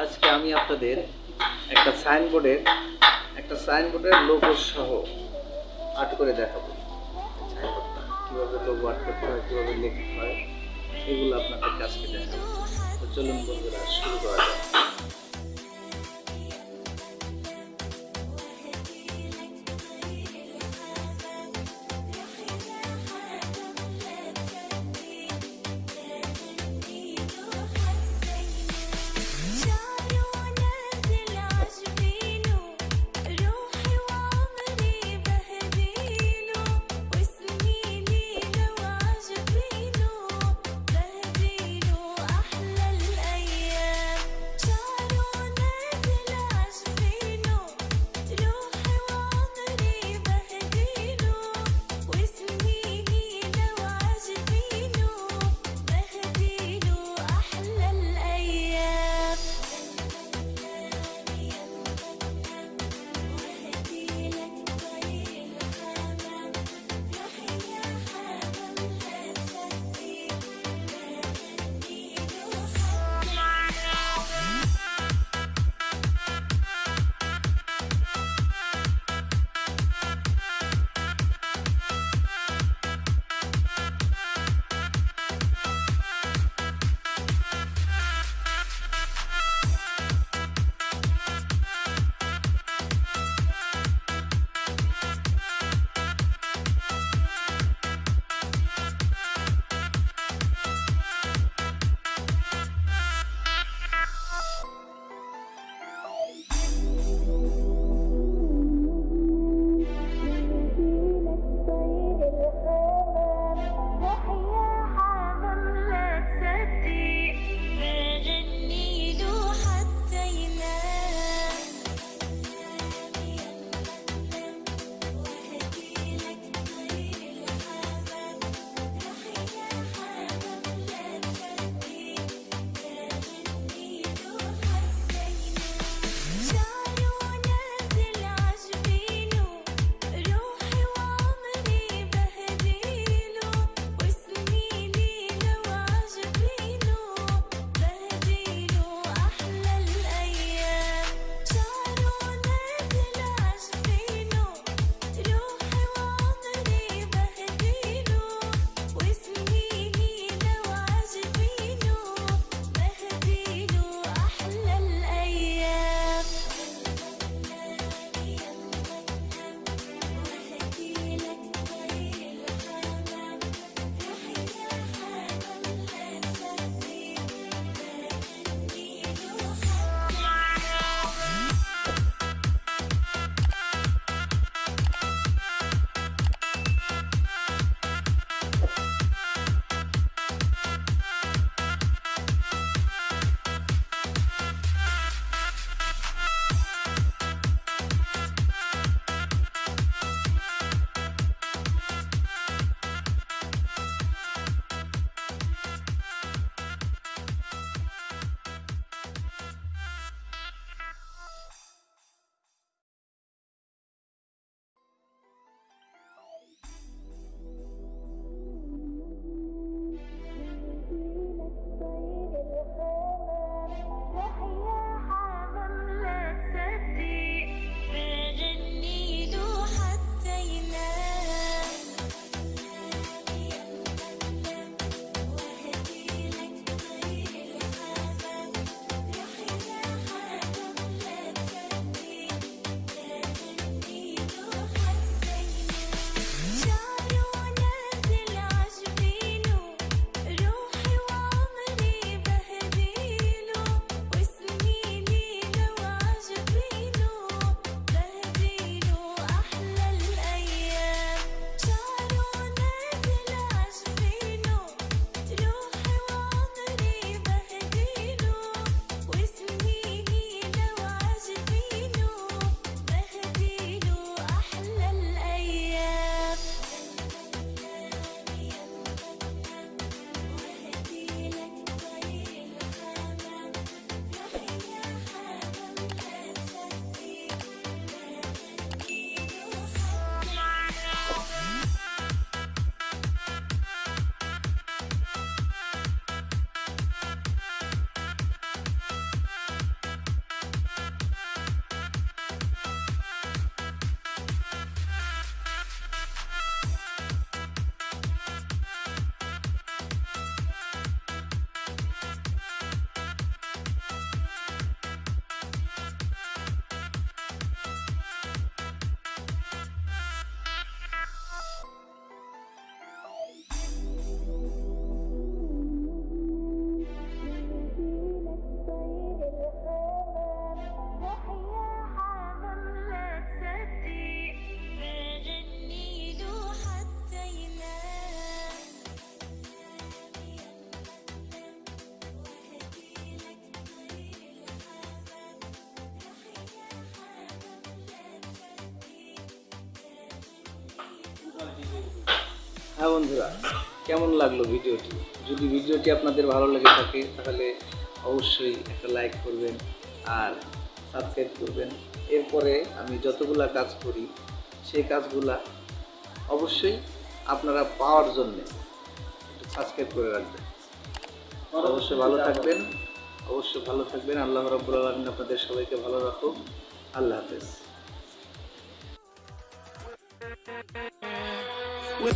আজকে আমি আপনাদের একটা সাইনবোর্ডের একটা সাইনবোর্ডের লোগো সহ আর্ট করে দেখাবো। সাইনবোর্ডটা কীভাবে লোগো আর্ট করতে হয়, কীভাবে লিখতে হয়, এগুলো আপনাদের কাজকে দেখাবো। চলুন বন্ধুরা, শুরু করা যাক। হ্যাঁ বন্ধুরা, কেমন লাগল ভিডিওটি? যদি ভিডিওটি আপনাদের ভালো লেগে থাকে, তাহলে অবশ্যই একটা লাইক করবেন আর সাবস্ক্রাইব করবেন। এরপরে আমি যতগুলা কাজ করি, সেই কাজগুলা অবশ্যই আপনারা পাওয়ার জন্যে একটু সাবস্ক্রাইব করে রাখবেন। অবশ্যই ভালো থাকবেন, অবশ্যই ভালো থাকবেন। আল্লাহ রব্বুল আলমিন আপনাদের সবাইকে ভালো রাখুন আল্লাহ হাফেজ। We'll